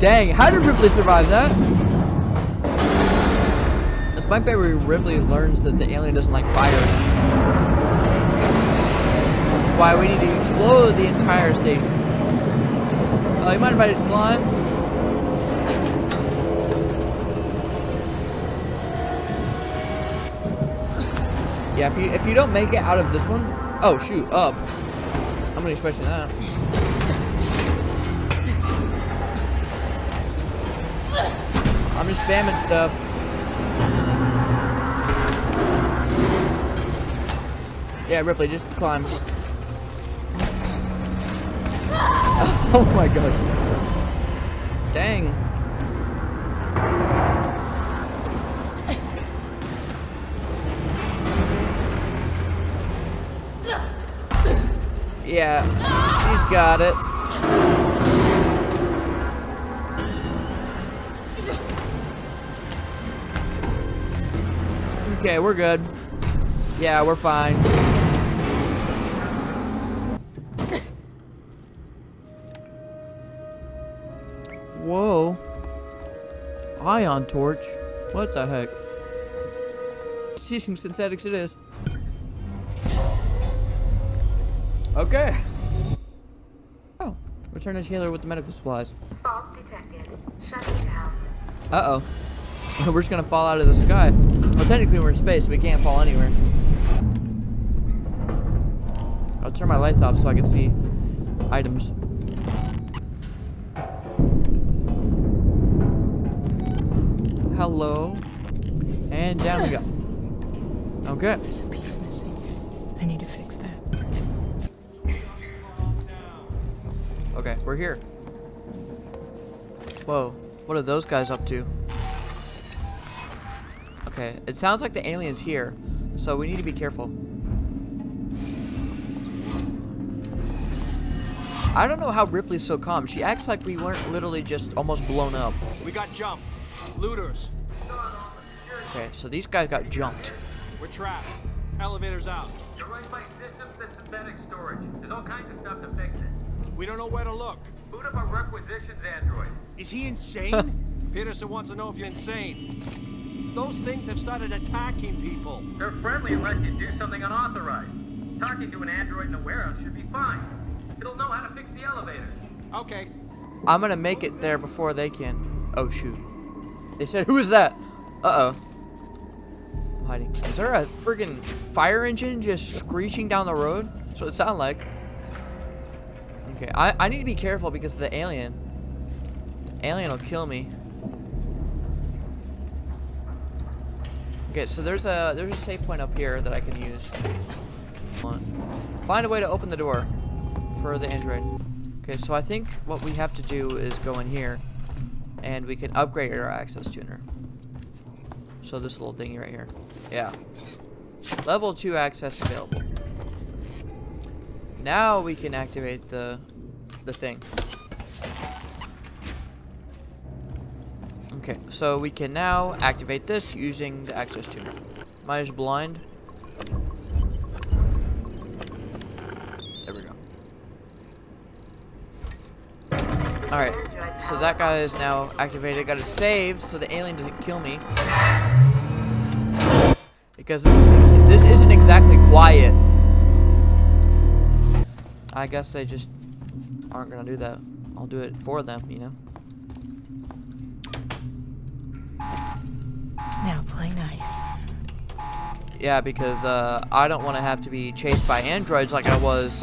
Dang, how did Ripley survive that? Might be where Ripley learns that the alien doesn't like fire. Which is why we need to explode the entire station. Oh, you mind if I just climb? Yeah, if you if you don't make it out of this one, oh shoot, up. I'm not expecting that. Just spamming stuff. Yeah, Ripley, just climb. oh my god. Dang. Yeah, she's got it. Okay, we're good. Yeah, we're fine. Whoa. Ion torch? What the heck? Seegson synthetics it is. Okay. Oh, return to Taylor with the medical supplies. Fault detected. Shutting down. Uh-oh. We're just gonna fall out of the sky. Well, technically we're in space, so we can't fall anywhere. I'll turn my lights off so I can see items. Hello. And down we go. Okay. There's a piece missing. I need to fix that. Okay, we're here. Whoa. What are those guys up to? Okay, it sounds like the alien's here, so we need to be careful. I don't know how Ripley's so calm. She acts like we weren't literally just almost blown up. We got jumped. Looters. Okay, so these guys got jumped. We're trapped. Elevator's out. You're right by systems and synthetic storage. There's all kinds of stuff to fix it. We don't know where to look. Boot up a requisitions android. Is he insane? Peterson wants to know if you're insane. Those things have started attacking people. They're friendly unless you do something unauthorized. Talking to an android in a warehouse should be fine. It'll know how to fix the elevator. Okay. I'm gonna make it there before they can. Oh shoot. They said, who is that? Uh-oh. I'm hiding. Is there a friggin' fire engine just screeching down the road? That's what it sounded like. Okay, I, I need to be careful because of the alien. The Alien will kill me. Okay, so there's a there's a safe point up here that I can use. Find a way to open the door for the android. Okay, so I think what we have to do is go in here and we can upgrade our access tuner. So this little thingy right here. Yeah. Level 2 access available. Now we can activate the the thing. Okay, so we can now activate this using the access tuner. Am I just blind? There we go. Alright, so that guy is now activated. Got to save so the alien doesn't kill me. Because this, this isn't exactly quiet. I guess they just aren't gonna do that. I'll do it for them, you know? Now play nice. Yeah, because uh, I don't want to have to be chased by androids like I was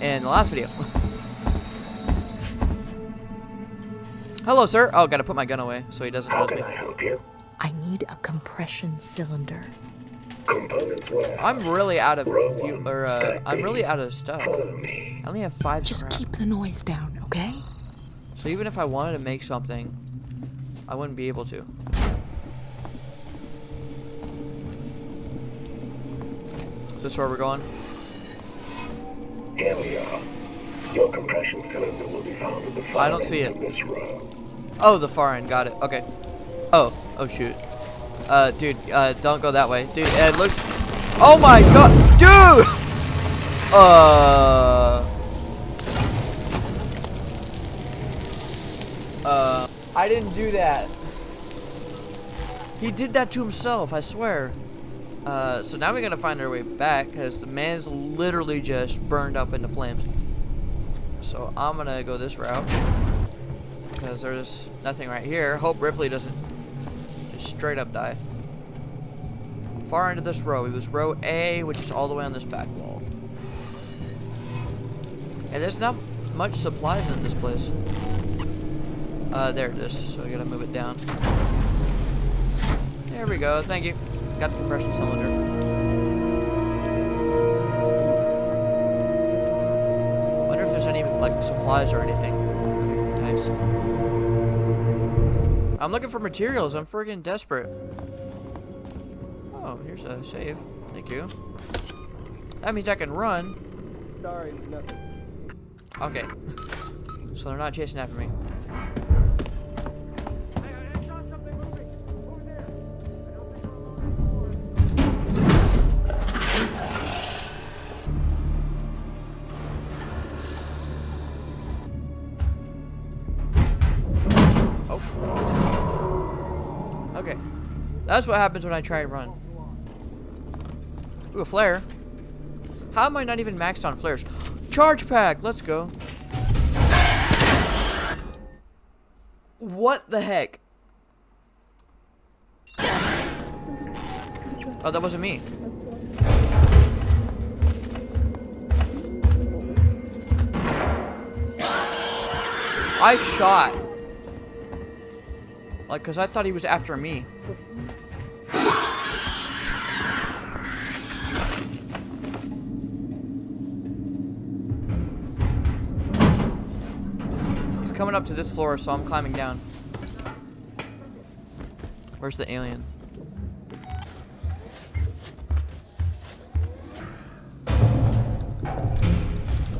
in the last video. Hello, sir. Oh, gotta put my gun away so he doesn't How can me. I help you? I need a compression cylinder. Components warehouse. I'm really out of fuel, or uh, I'm really out of stuff. Follow me. I only have five. Just keep the noise down, okay? So even if I wanted to make something, I wouldn't be able to. This where we're going? Here we are. Your compression cylinder will be found at the far I don't see it. this row. Oh, the far end. Got it. Okay. Oh. Oh, shoot. Uh, dude, uh, don't go that way. Dude, it looks... Oh my god! Dude! Uh... Uh... I didn't do that. He did that to himself, I swear. Uh, so now we gotta find our way back, because the man's literally just burned up into flames. So I'm gonna go this route. Because there's nothing right here. Hope Ripley doesn't just straight up die. Far into this row. It was row A, which is all the way on this back wall. And there's not much supplies in this place. Uh, there it is. So I gotta move it down. There we go. Thank you. Got the compression cylinder. Wonder if there's any like supplies or anything. Nice. I'm looking for materials. I'm freaking desperate. Oh, here's a save. Thank you. That means I can run. Sorry, nothing. Okay. so they're not chasing after me. That's what happens when I try and run. Ooh, a flare. How am I not even maxed on flares? Charge pack! Let's go. What the heck? Oh, that wasn't me. I shot. Like, because I thought he was after me. Coming up to this floor, so I'm climbing down. Where's the alien?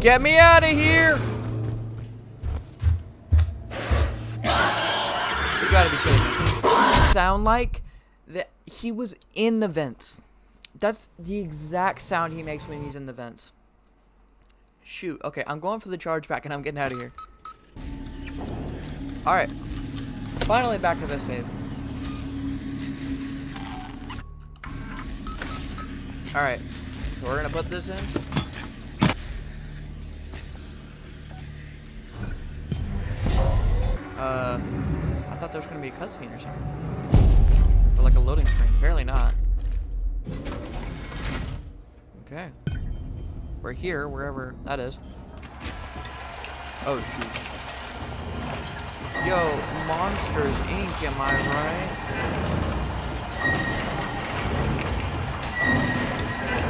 Get me out of here! You gotta be kidding me. Sound like that he was in the vents. That's the exact sound he makes when he's in the vents. Shoot. Okay, I'm going for the charge pack and I'm getting out of here. Alright. Finally back to this save. Alright. So we're gonna put this in. Uh, I thought there was gonna be a cutscene or something. Or like a loading screen. Apparently not. Okay. We're here, wherever that is. Oh shoot. Yo, Monsters Inc. Am I right?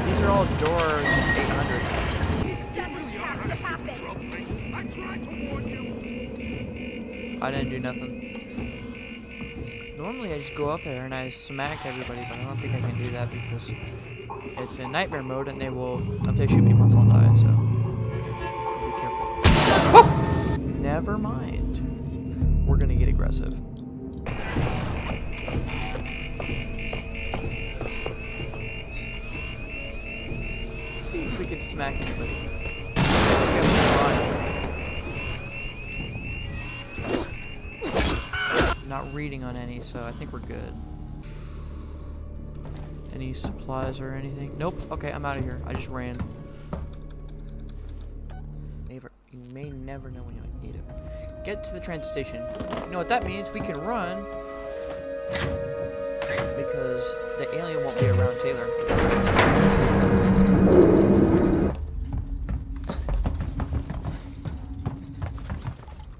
These are all doors 800. This doesn't have to happen. I didn't do nothing. Normally I just go up there and I smack everybody, but I don't think I can do that because it's in nightmare mode and they will, if they shoot me once, I'll die, so be careful. Never mind. We're gonna get aggressive. Let's see if we can smack anybody. Not reading on any, so I think we're good. Any supplies or anything? Nope. Okay, I'm out of here. I just ran. You may never know when you need it. Get to the transit station. You know what that means? We can run. Because the alien won't be around Taylor.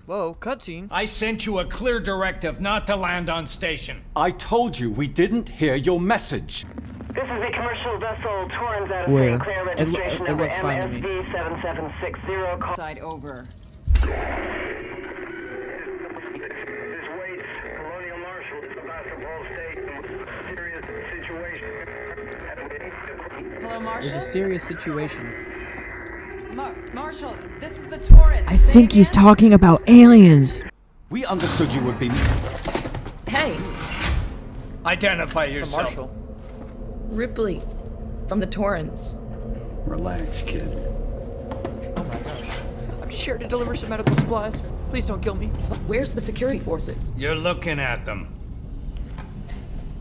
Whoa, cutscene. I sent you a clear directive not to land on station. I told you we didn't hear your message. This is the commercial vessel Torrens out of Where? St. Clair It lo- registration it number looks fine to me. MSV 7760. Call Side over. This waits Colonial Marshal Sevastopol State. Serious situation. Hello, It's Marshall? Uh, a serious situation. Mar- Marshall, this is the Torrens. I think he's talking about aliens. We understood you would be. Hey, Identify It's a yourself. marshal. Ripley from the Torrens. Relax, kid. Oh my gosh. I'm just here to deliver some medical supplies. Please don't kill me. Where's the security forces? You're looking at them.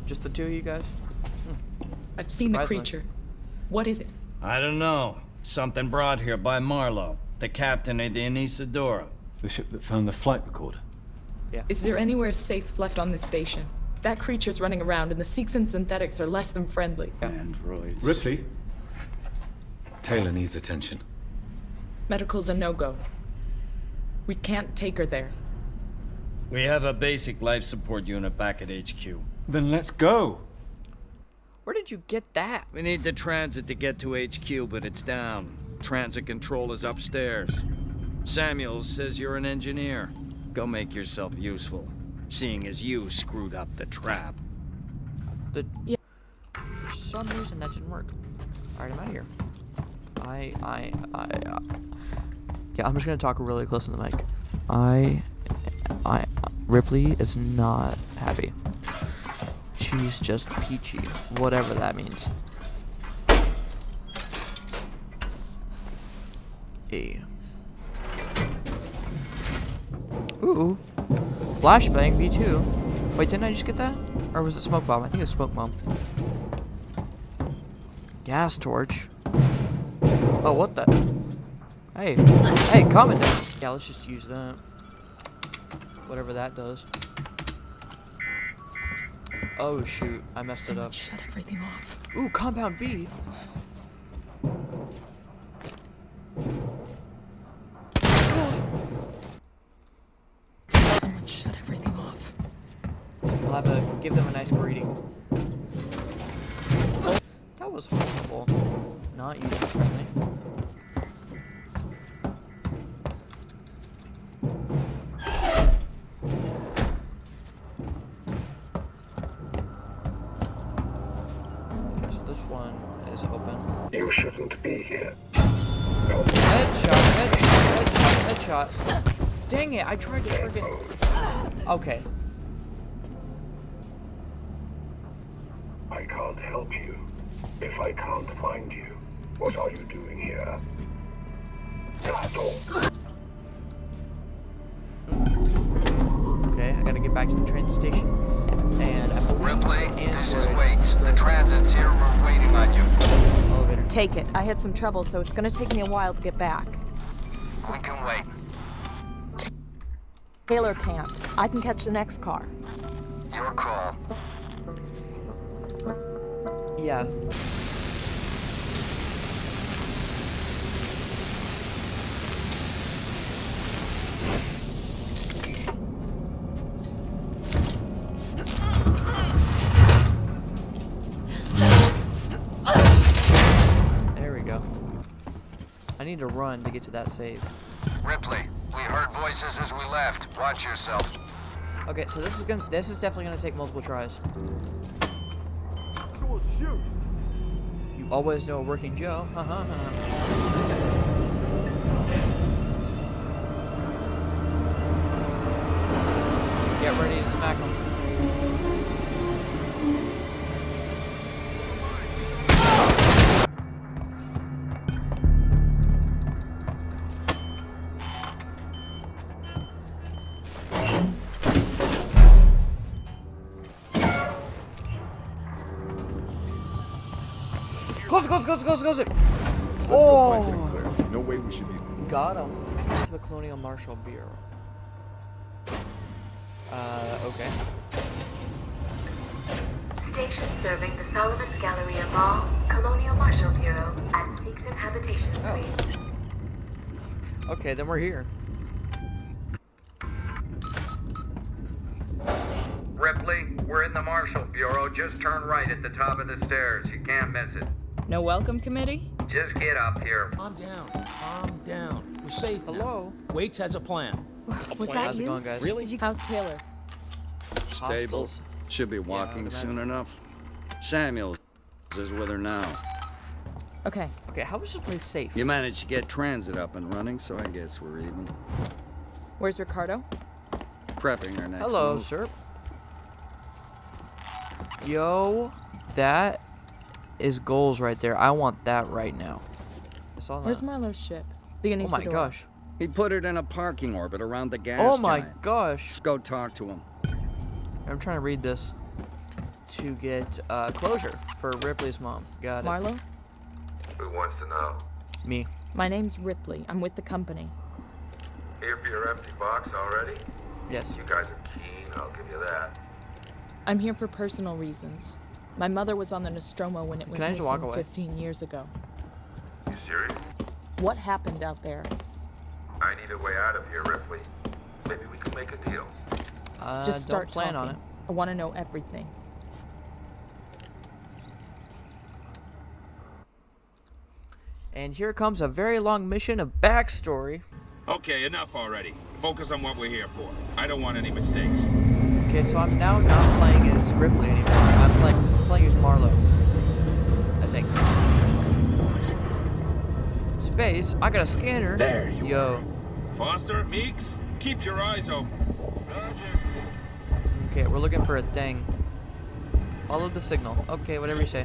Just the two of you guys? Hmm. I've seen the creature. What is it? I don't know. Something brought here by Marlow, the captain of the Anesidora. The ship that found the flight recorder. Yeah. Is there anywhere safe left on this station? That creature's running around, and the Seegson synthetics are less than friendly. Androids. Ripley. Taylor needs attention. Medical's a no-go. We can't take her there. We have a basic life support unit back at HQ. Then let's go. Where did you get that? We need the transit to get to HQ, but it's down. Transit control is upstairs. Samuels says you're an engineer. Go make yourself useful, seeing as you screwed up the trap. The Yeah. For some reason that didn't work. Alright, I'm out of here. I, I, I, uh, yeah, I'm just gonna talk really close to the mic. I, I, Ripley is not happy. She's just peachy, whatever that means. A. Ooh. Flashbang V2. Wait, didn't I just get that? Or was it smoke bomb? I think it was smoke bomb. Gas torch. Oh, what the? Hey, hey, it down. Yeah, let's just use that. Whatever that does. Oh shoot, I messed it Someone up. shut everything off. Ooh, compound B. Someone shut everything off. I'll have to give them a nice greeting. That was horrible. Not user friendly. You shouldn't be here. Headshot, headshot, headshot, headshot. Dang it, I tried to friggin' Okay. I can't help you. If I can't find you, what are you doing here? Gaston. Okay, I gotta get back to the train station. And I believe Ripley, this is android- Waits. The transit's here. We're waiting on you. Elevator. Take it. I had some trouble, so it's gonna take me a while to get back. We can wait. Taylor can't. I can catch the next car. Your call. Yeah. There we go. I need to run to get to that save. Ripley, we heard voices as we left. Watch yourself. Okay, so this is gonna this is definitely gonna take multiple tries. You always know a working Joe. Uh huh. Get ready to smack him. Close it, close close it, close it, close it. Oh, Sinclair. No way we should be. got him. To the Colonial Marshal Bureau. Uh, okay. Station serving the Solomon's Galleria Mall, Colonial Marshal Bureau, and Seegson Habitation Suites. Okay, then we're here. Ripley, we're in the Marshal Bureau. Just turn right at the top of the stairs. You can't miss it. No welcome committee? Just get up here. Calm down. Calm down. We're safe. Hello. Now. Waits has a plan. Was How's that it you? going, guys? Really? How's Taylor? Stable. Hostiles. Should be walking imagine. soon enough. Samuels is with her now. Okay. Okay, how was this place safe? You managed to get transit up and running, so I guess we're even. Where's Ricardo? Prepping our next Hello, move. sir. Yo, that is goals right there. I want that right now. I saw that. Where's Marlow's ship? The oh my gosh. He put it in a parking orbit around the gas Oh my giant. gosh. Let's go talk to him. I'm trying to read this to get uh, closure for Ripley's mom. Got it. Marlow? Who wants to know? Me. My name's Ripley. I'm with the company. Here for your empty box already? Yes. You guys are keen, I'll give you that. I'm here for personal reasons. My mother was on the Nostromo when it went I just walk missing away? 15 years ago. You serious? What happened out there? I need a way out of here, Ripley. Maybe we can make a deal. Uh, Just start don't plan talking. on it. I want to know everything. And here comes a very long mission of backstory. Okay, enough already. Focus on what we're here for. I don't want any mistakes. Okay, so I'm now not playing as Ripley anymore. I'm playing playing as Marlow. I think. Space. I got a scanner. There you Yo. Foster, Meeks, keep your eyes open. Okay, we're looking for a thing. Follow the signal. Okay, whatever you say.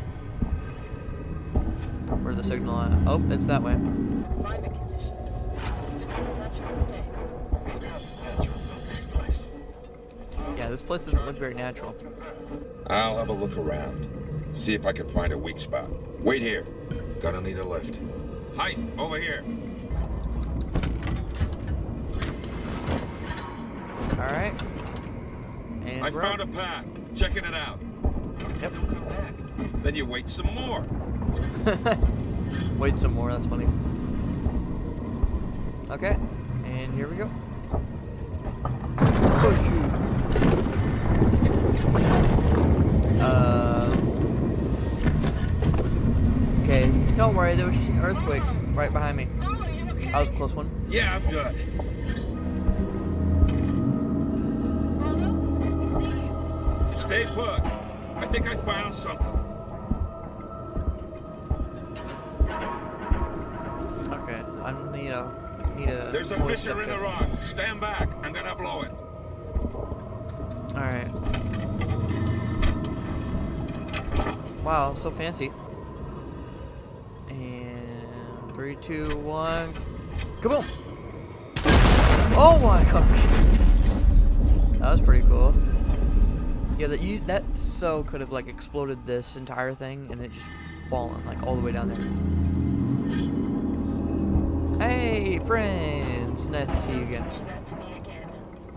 Where the signal at? Oh, it's that way. Yeah, this place doesn't look very natural. I'll have a look around. See if I can find a weak spot. Wait here. Gonna need a lift. Heist, over here. Alright. And I found a path. Checking it out. Yep. Then you wait some more. Wait some more, that's funny. Okay, and here we go. Oh shoot. Worry, there was just an earthquake right behind me. That was a close one. Yeah, I'm good. Stay put. I think I found something. Okay, I need a need a. There's a fissure in the rock. Stand back. I'm gonna blow it. All right. Wow, so fancy. Three, two, one, kaboom! Oh my gosh, that was pretty cool. Yeah, that you that so could have like exploded this entire thing and it just fallen like all the way down there. Hey, friends! Nice to see you again.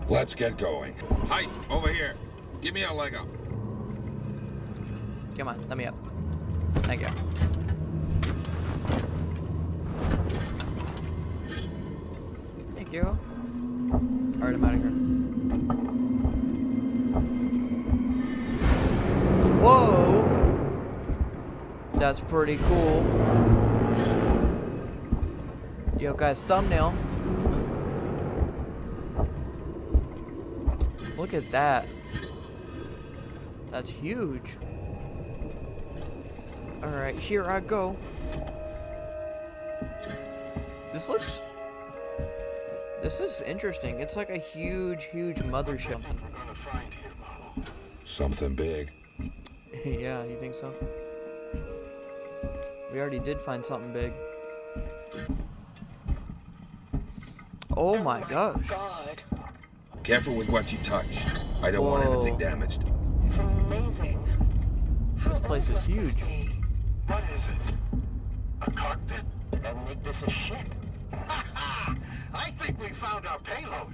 Let's get going. Heist, over here. Give me a leg up. Come on, let me up. Thank you. You. Alright, I'm out of here. Whoa! That's pretty cool. Yo, guys, thumbnail. Look at that. That's huge. Alright, here I go. This looks... This is interesting. It's like a huge, huge mothership. Something big. yeah, you think so? We already did find something big. Oh my oh gosh. God. Careful with what you touch. I don't want anything damaged. It's amazing. This place is huge. What is it? A cockpit? And make this a ship. I think we found our payload.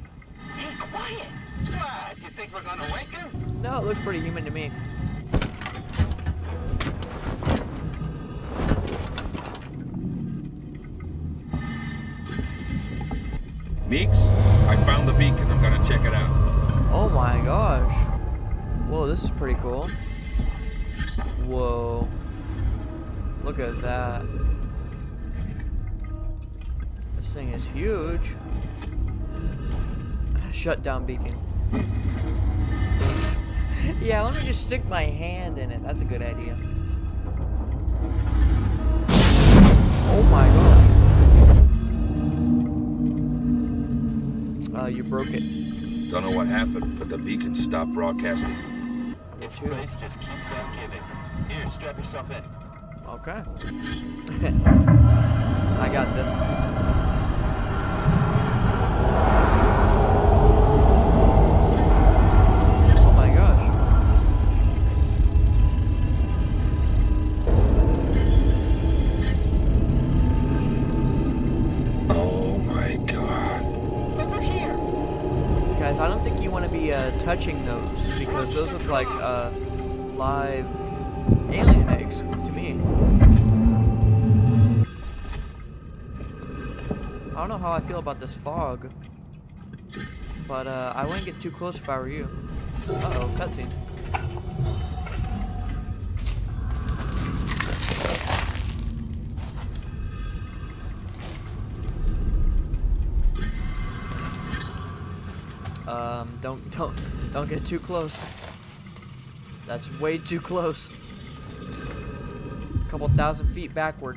Hey, quiet! Ah, what? You think we're gonna wake him? No, it looks pretty human to me. Meeks, I found the beacon. I'm gonna check it out. Oh my gosh. Whoa, this is pretty cool. Whoa. Look at that. This thing is huge. Shut down beacon. yeah, let me just stick my hand in it. That's a good idea. Oh my god. Uh, you broke it. Don't know what happened, but the beacon stopped broadcasting. This place just keeps on giving. Here, strap yourself in. Okay. I got this. Like uh, live alien eggs to me. I don't know how I feel about this fog, but uh, I wouldn't get too close if I were you. Uh-oh, cutscene. Um, don't, don't, don't get too close. That's way too close. A couple thousand feet backward.